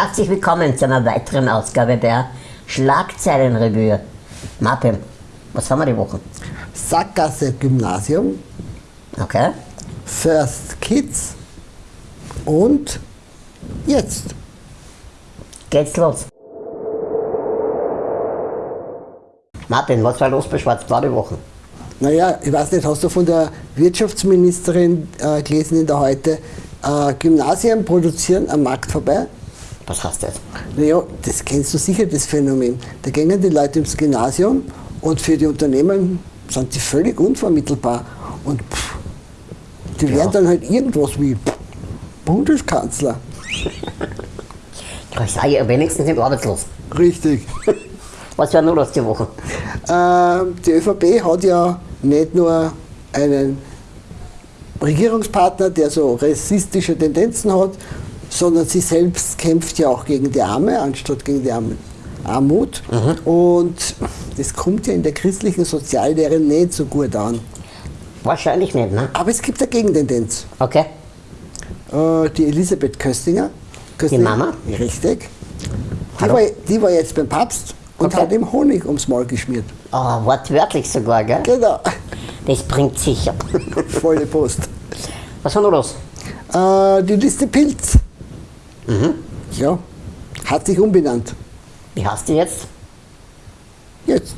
Herzlich willkommen zu einer weiteren Ausgabe der Schlagzeilenrevue. Martin, was haben wir die Woche? Sackgasse Gymnasium, Okay? First Kids und jetzt. Geht's los. Martin, was war los bei Schwarzblau die Woche? Naja, ich weiß nicht, hast du von der Wirtschaftsministerin äh, gelesen in der Heute, äh, Gymnasien produzieren am Markt vorbei? Was heißt das? Naja, das kennst du sicher, das Phänomen. Da gehen die Leute ins Gymnasium und für die Unternehmen sind sie völlig unvermittelbar. Und pff, die Ja. werden dann halt irgendwas wie Bundeskanzler. Ich sage ja wenigstens nicht arbeitslos. Richtig. Was war nur los die Woche? Ähm, die ÖVP hat ja nicht nur einen Regierungspartner, der so rassistische Tendenzen hat, sondern sie selbst kämpft ja auch gegen die Arme, anstatt gegen die Arme. Armut. Und das kommt ja in der christlichen Soziallehre nicht so gut an. Wahrscheinlich nicht, ne? Aber es gibt eine Gegentendenz. Okay. Äh, die Elisabeth Köstinger. Köstinger Mama? Richtig. Die war, die war jetzt beim Papst und Okay. hat ihm Honig ums Maul geschmiert. Oh, wortwörtlich sogar, gell? Genau. Das bringt sicher. Volle Post. Was war nur los? Äh, die Liste Pilz. Ja, hat sich umbenannt. Wie heißt die jetzt? Jetzt.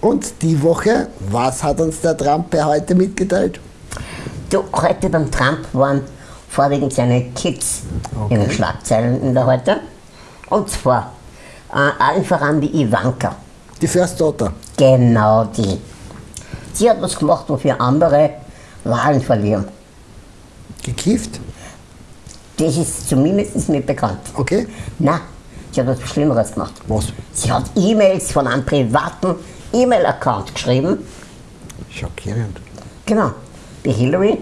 Und die Woche, was hat uns der Trump heute mitgeteilt? Du, heute beim Trump waren vorwiegend seine Kids in den Schlagzeilen in der heute. Und zwar äh, allen voran die Ivanka. Die First Daughter. Genau die. Sie hat was gemacht, wofür andere Wahlen verlieren. Gekifft. Das ist zumindest nicht bekannt. Okay. Na, sie hat was Schlimmeres gemacht. Was? Sie hat E-Mails von einem privaten E-Mail-Account geschrieben. Schockierend. Genau. Die Hillary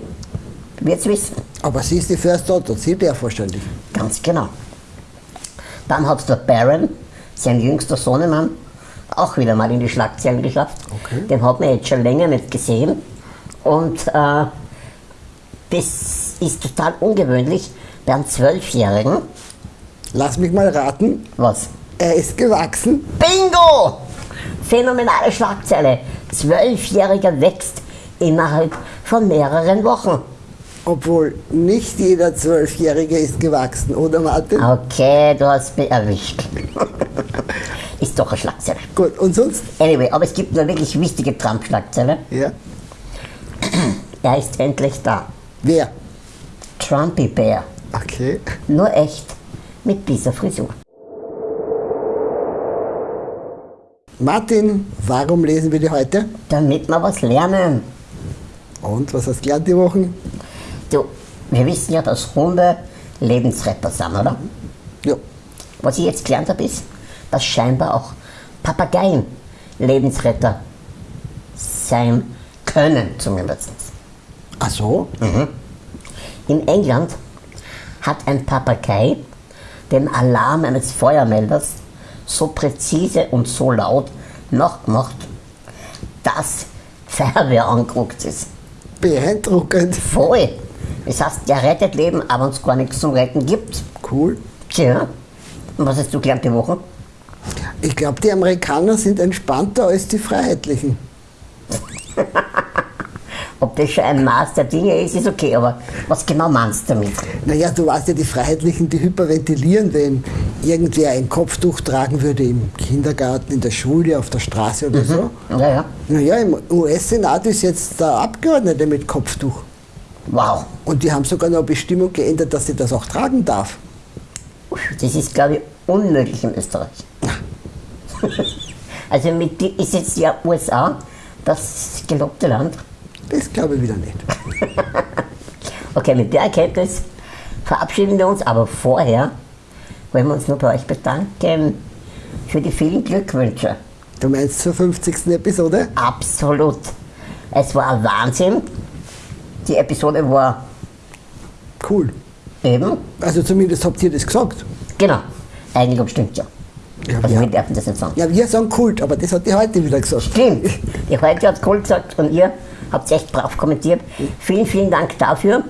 wird es wissen. Aber sie ist die First Daughter, sie darf wahrscheinlich. Ganz genau. Dann hat der Baron, sein jüngster Sohnemann, auch wieder mal in die Schlagzeilen geschafft. Okay. Den hat man jetzt schon länger nicht gesehen. Und äh, das ist total ungewöhnlich bei einem Zwölfjährigen. Lass mich mal raten, Was? er ist gewachsen. Bingo! Phänomenale Schlagzeile. Zwölfjähriger wächst innerhalb von mehreren Wochen. Obwohl nicht jeder Zwölfjährige ist gewachsen, oder Martin? Okay, du hast mich erwischt. ist doch eine Schlagzeile. Gut, und sonst? Anyway, aber es gibt eine wirklich wichtige Trump-Schlagzeile. Ja. Er ist endlich da. Wer? Trumpy Bear. Okay. Nur echt. Mit dieser Frisur. Martin, warum lesen wir die heute? Damit wir was lernen. Und was hast du gelernt die Wochen? Du, wir wissen ja, dass Hunde Lebensretter sind, oder? Ja. Was ich jetzt gelernt habe, ist, dass scheinbar auch Papageien Lebensretter sein können, zumindest. Ach so? In England hat ein Papagei den Alarm eines Feuermelders so präzise und so laut nachgemacht, dass Feuerwehr angeguckt ist. Beeindruckend. Voll! Das heißt, der rettet Leben, aber uns gar nichts zum Retten gibt. Cool. Tja, und was hast du gelernt die Woche? Ich glaube, die Amerikaner sind entspannter als die Freiheitlichen. Ob das schon ein Maß der Dinge ist, ist okay, aber was genau meinst du damit? Naja, du weißt ja, die Freiheitlichen, die hyperventilieren, wenn irgendwer ein Kopftuch tragen würde im Kindergarten, in der Schule, auf der Straße oder so. Ja, ja. Naja, im US-Senat ist jetzt der Abgeordnete mit Kopftuch. Wow. Und die haben sogar noch eine Bestimmung geändert, dass sie das auch tragen darf. Das ist, glaube ich, unmöglich in Österreich. also mit ist jetzt ja USA das gelobte Land. Das glaube ich wieder nicht. Okay, mit der Erkenntnis verabschieden wir uns, aber vorher wollen wir uns nur bei euch bedanken für die vielen Glückwünsche. Du meinst zur 50. Episode? Absolut. Es war ein Wahnsinn. Die Episode war Cool. eben, Also zumindest habt ihr das gesagt. genau, Eigenlob stimmt ja. Ja, Also ja. wir dürfen das nicht sagen. Ja, wir sagen Kult, aber das hat die heute wieder gesagt. Stimmt. Die heute hat cool gesagt und ihr habt echt brav kommentiert. Vielen, vielen Dank dafür.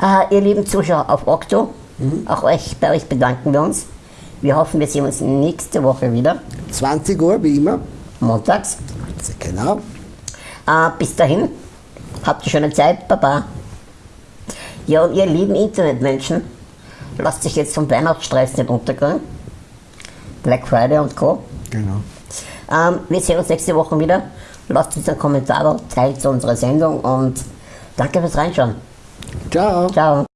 Äh, ihr lieben Zuschauer auf Okto, auch euch, bei euch bedanken wir uns. Wir hoffen, wir sehen uns nächste Woche wieder, 20 Uhr, wie immer. montags. Genau. Äh, bis dahin, habt eine schöne Zeit, Baba. Ja, und ihr lieben Internetmenschen, lasst euch jetzt vom Weihnachtsstress nicht unterkriegen. Black Friday und Co. Genau. Ähm, wir sehen uns nächste Woche wieder. Lasst uns einen Kommentar da, teilt unsere Sendung und danke fürs Reinschauen. Ciao. Ciao.